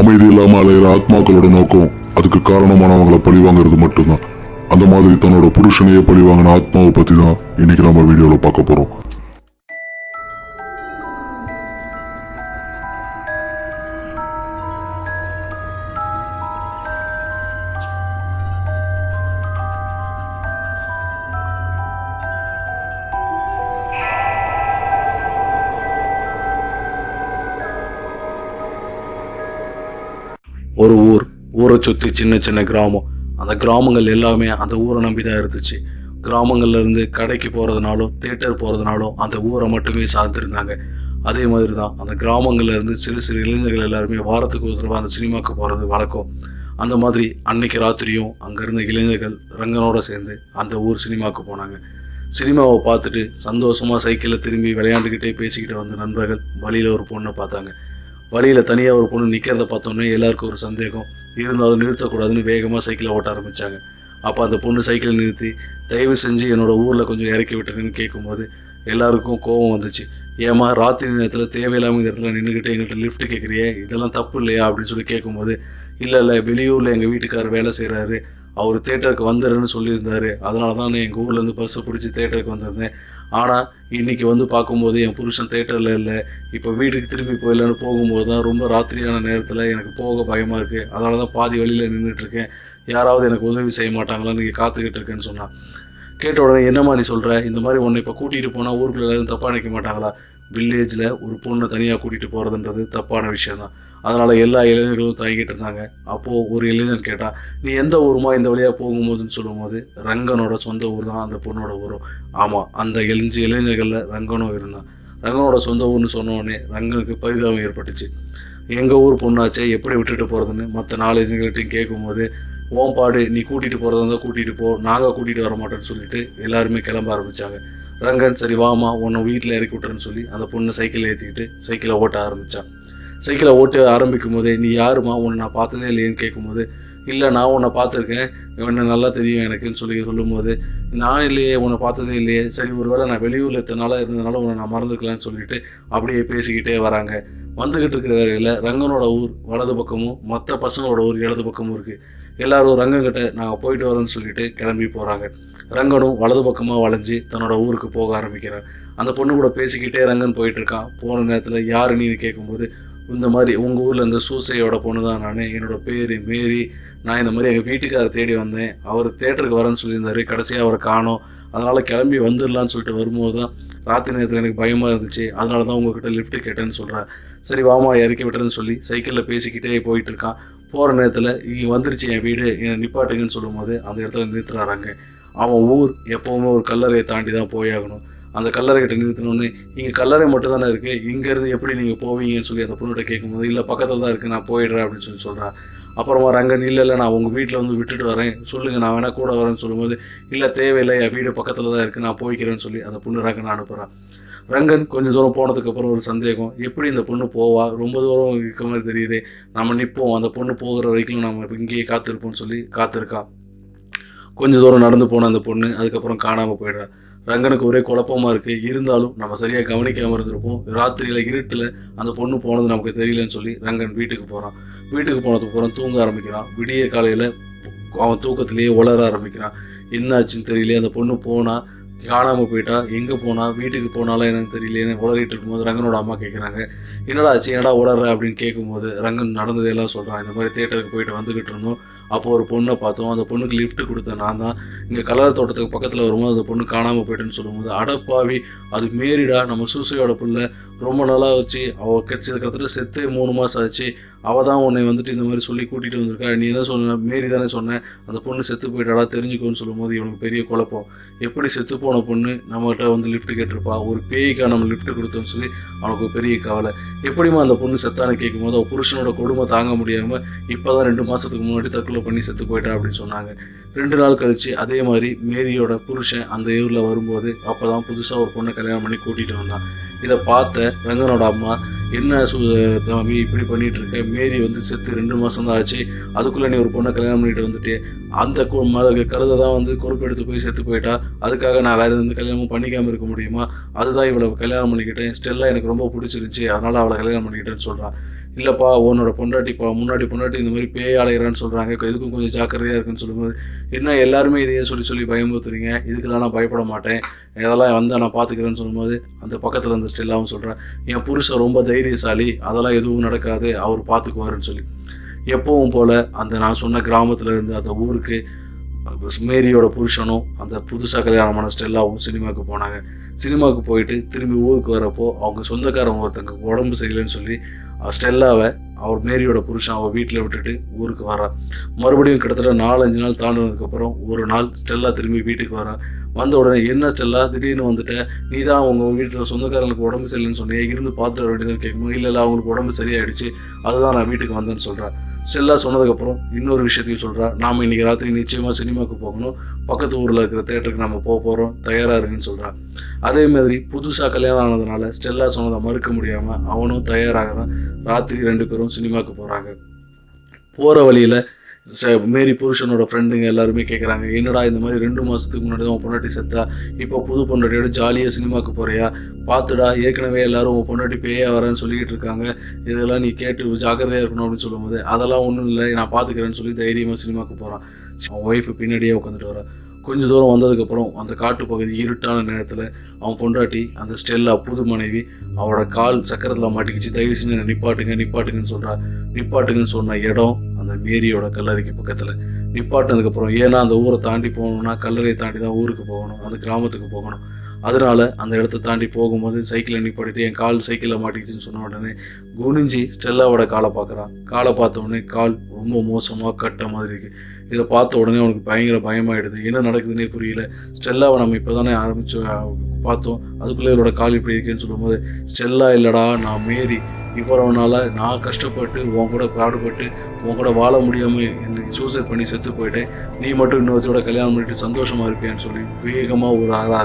அமைதி இல்லாம அலையிற ஆத்மாக்களோட நோக்கம் அதுக்கு காரணமானவங்களை பழி வாங்குறது மட்டும்தான். அந்த மாதிரி தன்னோட புருஷனையே பழி வாங்கின ஆத்மாவை பத்தி தான் இன்னைக்கு நம்ம வீடியோல பார்க்க போறோம். ஒரு ஊர் ஊரை சுற்றி சின்ன சின்ன கிராமம். அந்த கிராமங்கள் எல்லாமே அந்த ஊரை நம்பி தான் இருந்துச்சு. கிராமங்கள்லேருந்து கடைக்கு போகிறதுனாலும் தேட்டர் போகிறதுனாலும் அந்த ஊரை மட்டுமே சார்ந்திருந்தாங்க. அதே மாதிரி தான் அந்த கிராமங்கள்லேருந்து சிறு சிறு இளைஞர்கள் எல்லாருமே வாரத்துக்கு ஒரு தடவை அந்த சினிமாவுக்கு போகிறது வழக்கம். அந்த மாதிரி அன்னைக்கு ராத்திரியும் அங்கே இருந்த இளைஞர்கள் ரங்கனோட சேர்ந்து அந்த ஊர் சினிமாவுக்கு போனாங்க. சினிமாவை பார்த்துட்டு சந்தோஷமாக சைக்கிளில் திரும்பி விளையாண்டுக்கிட்டே பேசிக்கிட்டு வந்த நண்பர்கள் வழியில் ஒரு பொண்ணை பார்த்தாங்க. வழியில் தனியாக ஒரு பொண்ணு நிற்கிறத பார்த்தோன்னே எல்லாருக்கும் ஒரு சந்தேகம். இருந்தாலும் நிறுத்தக்கூடாதுன்னு வேகமாக சைக்கிளை ஓட்ட ஆரம்பித்தாங்க அப்போ அந்த பொண்ணு சைக்கிளை நிறுத்தி தயவு செஞ்சு என்னோட ஊரில் கொஞ்சம் இறக்கி விட்டுருங்கன்னு கேட்கும்போது எல்லாருக்கும் கோபம் வந்துச்சு. ஏமா ராத்திரி நேரத்தில் தேவையில்லாமல் இந்த இடத்துல நின்றுக்கிட்டு எங்கள்கிட்ட லிஃப்ட் கேட்குறியே இதெல்லாம் தப்பு இல்லையா? அப்படின்னு சொல்லி கேட்கும்போது இல்லை இல்லை வெளியூரில் எங்கள் வீட்டுக்காரர் வேலை செய்கிறாரு அவர் தேட்டருக்கு வந்துடுன்னு சொல்லியிருந்தார். அதனால தான் நான் எங்கள் ஊர்லேருந்து பஸ்ஸை பிடிச்சி தேட்டருக்கு வந்திருந்தேன். ஆனால் இன்னைக்கு வந்து பார்க்கும்போது என் புருஷன் தேட்டரில் இல்லை இப்போ வீட்டுக்கு திரும்பி போயிடலான்னு போகும்போது தான் ரொம்ப ராத்திரியான நேரத்தில் எனக்கு போக பயமாக இருக்குது அதனால தான் பாதி வழியில் நின்றுட்டுருக்கேன் யாராவது எனக்கு உதவி செய்ய மாட்டாங்களான்னு நீங்கள் காத்துக்கிட்டு இருக்கேன்னு சொன்னான். கேட்ட உடனே என்னம்மா நீ சொல்கிற இந்த மாதிரி உன்னை இப்போ கூட்டிகிட்டு போனால் ஊருக்குள்ள எதுவும் தப்பாக நினைக்க மாட்டாங்களா? வில்லேஜில் ஒரு பொண்ணை தனியாக கூட்டிகிட்டு போகிறதுன்றது தப்பான விஷயம் தான் அதனால் எல்லா இளைஞர்களும் தாங்கிட்டு இருந்தாங்க. அப்போது ஒரு இளைஞன் கேட்டான் நீ எந்த ஊருமா? இந்த வழியாக போகும்போதுன்னு சொல்லும்போது ரங்கனோட சொந்த ஊர் தான் அந்த பொண்ணோட ஊரும். ஆமாம் அந்த எழுஞ்சு இளைஞர்களில் ரங்கனும் இருந்தான். ரங்கனோட சொந்த ஊர்னு சொன்னோடனே ரங்கனுக்கு பரிதாபம் ஏற்பட்டுச்சு. எங்கள் ஊர் பொண்ணாச்சே எப்படி விட்டுட்டு போகிறதுன்னு மற்ற நாலு இளைஞர்கள்ட்டையும் கேட்கும்போது ஓம்பாடு நீ கூட்டிகிட்டு போகிறதா இருந்தால் கூட்டிகிட்டு போ. நாங்கள் கூட்டிகிட்டு வர மாட்டோம்னு சொல்லிட்டு எல்லாருமே கிளம்ப ஆரம்பித்தாங்க ரங்கன் சரி வாமா உன்னை வீட்டில் இறக்கி விட்டுறேன்னு சொல்லி அந்த பொண்ணு சைக்கிளில் ஏற்றிக்கிட்டு சைக்கிளை ஓட்ட ஆரம்பித்தான் சைக்கிளை ஓட்ட ஆரம்பிக்கும் போதே நீ யாருமா உன்னை நான் பார்த்ததே இல்லையேன்னு கேட்கும்போது இல்லை நான் உன்னை பார்த்துருக்கேன். உன்னை நல்லா தெரியும் எனக்குன்னு சொல்லி சொல்லும்போது நான் இல்லையே உன்னை பார்த்ததே இல்லையே. சரி ஒருவேளை நான் வெளியூரில் எத்தனை நாளாக இருந்ததுனால உன்னை நான் மறந்துக்கலான்னு சொல்லிட்டு அப்படியே பேசிக்கிட்டே வராங்க. வந்துக்கிட்டு இருக்கிற வேலையில் ரங்கனோட ஊர் வலது பக்கமும் மற்ற பசங்களோட ஊர் இடது பக்கமும் இருக்குது எல்லாரும் ரங்கங்கிட்ட நாங்கள் போயிட்டு வரோன்னு சொல்லிட்டு கிளம்பி போகிறாங்க ரங்கனும் வலது பக்கமாக வளைஞ்சு தன்னோட ஊருக்கு போக ஆரம்பிக்கிறான். அந்த பொண்ணு கூட பேசிக்கிட்டே ரங்கன் போயிட்டுருக்கான். போன நேரத்தில் யாரு நீன்னு கேட்கும்போது இந்த மாதிரி உங்கள் ஊரில் இந்த சூசையோட பொண்ணு தான் நான் என்னோடய பேர் மேரி நான் இந்த மாதிரி எங்கள் வீட்டுக்காரர் தேடி வந்தேன். அவர் தேட்டருக்கு வரேன்னு சொல்லியிருந்தாரு. கடைசியாக அவரை காணோம். அதனால் கிளம்பி வந்துடலான்னு சொல்லிட்டு வரும்போது தான் ராத்திரி நேரத்தில் எனக்கு பயமாக இருந்துச்சு. அதனால தான் உங்ககிட்ட லிஃப்ட்டு கேட்டேன்னு சொல்கிறேன் சரி வாமா இறக்கி விட்டுறேன்னு சொல்லி சைக்கிளில் பேசிக்கிட்டே போயிட்டு இருக்கான் போகிற நேரத்தில் இங்கே வந்துருச்சு என் வீடு என்னை நிப்பாட்டுங்கன்னு சொல்லும்போது அந்த இடத்துல நிறுத்துறாங்க அவன் ஊர் எப்போவுமே ஒரு கல்லறையை தாண்டி தான் போயாகணும். அந்த கல்லறை கிட்ட நிறுத்தினோடனே இங்கே கல்லறை மட்டும் தானே இருக்குது இங்கேருந்து எப்படி நீங்கள் போவீங்கன்னு சொல்லி அந்த பொண்ணுகிட்ட கேட்கும்போது இல்லை பக்கத்தில் தான் இருக்குது நான் போயிடுறேன் அப்படின்னு சொல்லி சொல்கிறான் அப்புறமா ரங்கன் இல்லை இல்லை நான் உங்கள் வீட்டில் வந்து விட்டுட்டு வரேன். சொல்லுங்கள் நான் வேணால் கூட வரேன்னு சொல்லும்போது இல்லை தேவையில்லை என் வீடு பக்கத்தில் தான் இருக்குது நான் போய்க்கிறேன்னு சொல்லி அந்த பொண்ணு ரங்கன் அனுப்புகிறான் ரங்கன் கொஞ்சம் தூரம் போனதுக்கப்புறம் ஒரு சந்தேகம். எப்படி இந்த பொண்ணு போவா? ரொம்ப தூரம் இருக்க மாதிரி தெரியுது. நம்ம நிற்போம் அந்த பொண்ணு போகிற வரைக்கும் நம்ம இங்கேயே காத்திருப்போம்னு சொல்லி காத்திருக்கான் கொஞ்சம் தூரம் நடந்து போன அந்த பொண்ணு அதுக்கப்புறம் காணாமல் போயிடுறா. ரங்கனுக்கு ஒரே குழப்பமா இருக்குது இருந்தாலும் நம்ம சரியாக கவனிக்காமல் இருந்திருப்போம். ராத்திரியில் இருட்டில் அந்த பொண்ணு போனது நமக்கு தெரியலன்னு சொல்லி ரங்கன் வீட்டுக்கு போகிறான் வீட்டுக்கு போனதுக்கு அப்புறம் தூங்க ஆரம்பிக்கிறான். விடிய காலையில் அவன் தூக்கத்திலேயே உளர ஆரம்பிக்கிறான். என்னாச்சுன்னு தெரியல. அந்த பொண்ணு போனால் காணாமல் போயிட்டா எங்கே போனா வீட்டுக்கு போனாலும் என்னன்னு தெரியலையேன்னு உளறிட்டு இருக்கும்போது ரங்கனோட அம்மா கேட்குறாங்க என்னடா ஆச்சு? என்னடா உளற அப்படின்னு கேட்கும்போது ரங்கன் நடந்ததெல்லாம் சொல்கிறான் இந்த மாதிரி தேட்டருக்கு போயிட்டு வந்துக்கிட்டு இருந்தோம். அப்போ ஒரு பொண்ணை பார்த்தோம் அந்த பொண்ணுக்கு லிஃப்ட் கொடுத்தேன் நான் தான் இங்கே கலர் தோட்டத்துக்கு பக்கத்தில் வரும்போது அந்த பொண்ணு காணாமல் போயிட்டுன்னு சொல்லும்போது அடப்பாவி அது மேரிடா நம்ம சூசையோட பிள்ளை ரொம்ப நல்லா வச்சு அவள் கிடச்சது கிட்டத்தட்ட செத்தே மூணு மாதம் ஆச்சு அவள் தான் உன்னை வந்துட்டு இந்த மாதிரி சொல்லி கூட்டிகிட்டு வந்திருக்கா. நீ என்ன சொன்ன? மேரி தானே சொன்னேன் அந்த பொண்ணு செத்து போயிட்டாடா தெரிஞ்சுக்கோன்னு சொல்லும்போது இவனுக்கு பெரிய குழப்பம். எப்படி செத்து போன பொண்ணு நம்மகிட்ட வந்து லிஃப்ட் கேட்டிருப்பா? ஒரு பேய்க்காக நம்ம லிஃப்ட் கொடுத்தோம்னு சொல்லி அவனுக்கு பெரிய கவலை. எப்படிமா அந்த பொண்ணு செத்தான்னு கேட்கும்போது அவள் புருஷனோட கொடுமை தாங்க முடியாமல் இப்போ தான் ரெண்டு மாதத்துக்கு முன்னாடி தற்கொலை பண்ணி செத்து போயிட்டா அப்படின்னு சொன்னாங்க. ரெண்டு நாள் கழித்து அதே மாதிரி மேரியோட புருஷன் அந்த ஊரில் வரும்போது அப்போ தான் புதுசாக ஒரு பொண்ணை கல்யாணம் பண்ணி கூட்டிகிட்டு வந்தான். இதை பார்த்த ரங்கனோட அம்மா என்ன சு தம்பி இப்படி பண்ணிகிட்டு இருக்க? மேரி வந்து செத்து ரெண்டு மாதம் தான் ஆச்சு. அதுக்குள்ளே நீ ஒரு பொண்ணை கல்யாணம் பண்ணிட்டு வந்துட்டு அந்த கு- கழுதை தான் வந்து கொழுப்பெடுத்து போய் செத்து போயிட்டா அதுக்காக நான் வேறு எந்த கல்யாணமும் பண்ணிக்காமல் இருக்க முடியுமா? அதுதான் இவளை கல்யாணம் பண்ணிக்கிட்டேன். ஸ்டெல்லாம் எனக்கு ரொம்ப பிடிச்சிருந்துச்சி. அதனால் அவளை கல்யாணம் பண்ணிக்கிட்டேன்னு சொல்கிறான் இல்லைப்பா உன்னோட பொண்டாட்டிப்பா முன்னாடி பொண்டாட்டி இந்த மாதிரி பேய் அலைகிறான்னு சொல்கிறாங்க இதுக்கும் கொஞ்சம் ஜாக்கிரதையாக இருக்குன்னு சொல்லும்போது என்ன எல்லாருமே இதையே சொல்லி சொல்லி பயமுறுத்துறீங்க? இதுக்கெல்லாம் நான் பயப்பட மாட்டேன். இதெல்லாம் வந்து நான் பார்த்துக்கிறேன்னு சொல்லும்போது அந்த பக்கத்தில் இருந்த ஸ்டெல்லாவும் சொல்கிறேன் என் புருஷன் ரொம்ப தைரியசாலி. அதெல்லாம் எதுவும் நடக்காது. அவர் பார்த்துக்குவாருன்னு சொல்லி. எப்பவும் போல் அந்த நான் சொன்ன கிராமத்துலேருந்து அந்த ஊருக்கு மேரியோட புருஷனும் அந்த புதுசாக கல்யாணமான ஸ்டெல்லாவும் சினிமாவுக்கு போனாங்க. சினிமாவுக்கு போயிட்டு திரும்பி ஊருக்கு வரப்போ அவங்க சொந்தக்காரங்க ஒருத்தங்க உடம்பு சரியில்லைன்னு சொல்லி ஸ்டெல்லாவை அவர் மேரியோட புருஷன் அவள் வீட்டில் விட்டுட்டு ஊருக்கு வரா மறுபடியும் கிட்டத்தட்ட நாலஞ்சு நாள் தாண்டினதுக்கப்புறம் ஒரு நாள் ஸ்டெல்லா திரும்பி வீட்டுக்கு வரா வந்த உடனே என்ன ஸ்டெல்லா திடீர்னு வந்துட்ட? நீ தான் உங்கள் வீட்டில் சொந்தக்காரங்களுக்கு உடம்பு சரியில்லைன்னு சொன்னியே இருந்து பார்த்துட்டு வர வேண்டியதுன்னு கேட்கும்போது இல்லை இல்லை அவங்களுக்கு உடம்பு சரியாயிடுச்சு. அதுதான் நான் வீட்டுக்கு வந்தேன்னு சொல்கிறேன் செல்லா சொன்னதுக்கப்புறம் இன்னொரு விஷயத்தையும் சொல்கிறா நாம் இன்னைக்கு ராத்திரி நிச்சயமாக சினிமாவுக்கு போகணும். பக்கத்து ஊரில் இருக்கிற தேட்டருக்கு நம்ம போக போகிறோம் தயாராக இருங்கன்னு சொல்கிறா அதே மாதிரி புதுசாக கல்யாணம் ஆனதுனால ஸ்டெல்லா சொன்னதை மறுக்க முடியாமல் அவனும் தயாராகிறான் ராத்திரி ரெண்டு பேரும் சினிமாவுக்கு போகிறாங்க போகிற வழியில் மேரி புருஷனோட ஃப்ரெண்டுங்க எல்லாருமே கேட்குறாங்க என்னடா இந்த மாதிரி ரெண்டு மாதத்துக்கு முன்னாடி தான் உன் பொண்டாட்டி செத்தா? இப்போ புது பொண்டாட்டியோட ஜாலியாக சினிமாவுக்கு போகிறியா பார்த்துடா ஏற்கனவே எல்லாரும் உன் பொண்டாட்டி பேயா வரேன்னு சொல்லிக்கிட்டு இருக்காங்க. இதெல்லாம் நீ கேட்டு ஜாக்கிரதையாக இருக்கணும் அப்படின்னு சொல்லும்போது அதெல்லாம் ஒன்றும் இல்லை நான் பார்த்துக்கிறேன்னு சொல்லி தைரியமாக சினிமாவுக்கு போகிறான் அவன் ஒய்ஃபு பின்னாடியே உட்காந்துட்டு வரான். கொஞ்சம் தூரம் வந்ததுக்கப்புறம் அந்த காட்டுப்பகுதி இருட்டான நேரத்தில் அவன் பொண்டாட்டி அந்த ஸ்டெல்லா புது மனைவி அவளோட கால் சக்கரத்தில் மாட்டிக்கிச்சு. தயவு செஞ்சு நிப்பாட்டுங்க நிப்பாட்டுங்கன்னு சொல்கிறா நிப்பாட்டுங்கன்னு சொன்ன இடம் அந்த மேரியோட கல்லறைக்கு பக்கத்தில் நிப்பாட்டினதுக்கப்புறம் ஏன்னா அந்த ஊரை தாண்டி போகணும்னா கல்லறையை தாண்டி தான் ஊருக்கு போகணும் அந்த கிராமத்துக்கு போகணும். அதனால அந்த இடத்த தாண்டி போகும்போது சைக்கிளை நிப்பாட்டிட்டு என் கால் சைக்கிளில் மாட்டிக்கிச்சுன்னு சொன்ன உடனே குனிஞ்சி ஸ்டெல்லாவோட காலை பார்க்குறான் காலை பார்த்த உடனே கால் ரொம்ப மோசமாக கட்ட மாதிரி இருக்குது இதை பார்த்த உடனே அவனுக்கு பயங்கர பயமாயிடுது. என்ன நடக்குதுன்னே புரியல. ஸ்டெல்லாவை நம்ம இப்போ தானே ஆரம்பித்து பார்த்தோம். அதுக்குள்ளே இவரோட கால் இப்படி இருக்குன்னு சொல்லும்போது ஸ்டெல்லா இல்லைடா நான் மேரி. இவ்வளவுனால நான் கஷ்டப்பட்டு உன் கூட பாடுபட்டு உன் கூட வாழ முடியாமல் எனக்கு சூசைட் பண்ணி செத்து போயிட்டேன். நீ மட்டும் இன்னொருத்தோட கல்யாணம் பண்ணிட்டு சந்தோஷமாக இருப்பியான்னு சொல்லி வேகமாக ஒரு ஆறா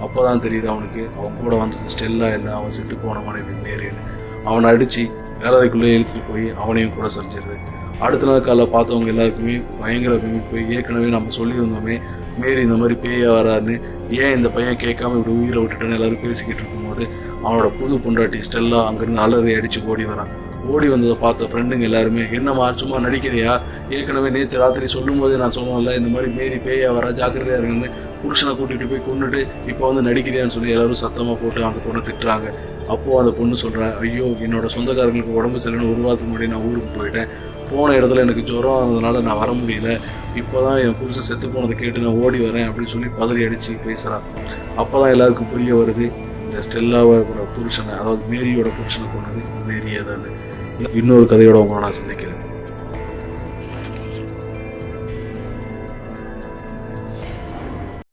அப்போ தான் தெரியுது அவனுக்கு அவன் கூட வந்தது ஸ்டெல்லா இல்லை அவன் செத்து போன மனைவி மேரின்னு அவனை அடித்து வேலைக்குள்ளே இழுத்துட்டு போய் அவனையும் கூட சரிச்சிருது. அடுத்த நாள் காலைல பார்த்தவங்க எல்லாருக்குமே பயங்கர போய் ஏற்கனவே நம்ம சொல்லியிருந்தோமே மேரி இந்த மாதிரி பேய வராருன்னு ஏன் இந்த பையன் கேட்காம இப்படி உயிரை விட்டுட்டேன்னு எல்லாரும் பேசிக்கிட்டு போது அவனோட புது பொண்டாட்டி ஸ்டெல்லா அங்கேருந்து அலறி அடித்து ஓடி வரான். ஓடி வந்ததை பார்த்த ஃப்ரெண்டுங்க எல்லாருமே என்னம்மா சும்மா நடிக்கிறியா? ஏற்கனவே நேற்று ராத்திரி சொல்லும்போது நான் சொன்னேன்ல இந்த மாதிரி மேரி பேயா வர ஜாக்கிரதையாக இருக்குன்னு புருஷனை கூட்டிகிட்டு போய் கொண்டுட்டு இப்போ வந்து நடிக்கிறியான்னு சொல்லி எல்லாரும் சத்தமாக போட்டு அந்த பொண்ணை திட்டுறாங்க. அப்போது அந்த பொண்ணு சொல்கிறேன் ஐயோ என்னோட சொந்தக்காரங்களுக்கு உடம்பு சரியில்லைன்னு ஒரு வாரத்துக்கு முன்னாடி நான் ஊருக்கு போயிட்டேன். போன இடத்துல எனக்கு ஜுரம் ஆனதுனால நான் வர முடியல. இப்போ தான் என் புருஷன் செத்து போனதை கேட்டு நான் ஓடி வரேன் அப்படின்னு சொல்லி பதறி அடித்து பேசுகிறான் அப்போ தான் எல்லாருக்கும் புரிய வருது இந்த ஸ்டெல்லாவோட புருஷனை அதாவது மேரியோட புருஷனை கொண்டது மேரியே தான். இன்னொரு கதையோட உங்களை நான் சந்திக்கிறேன்.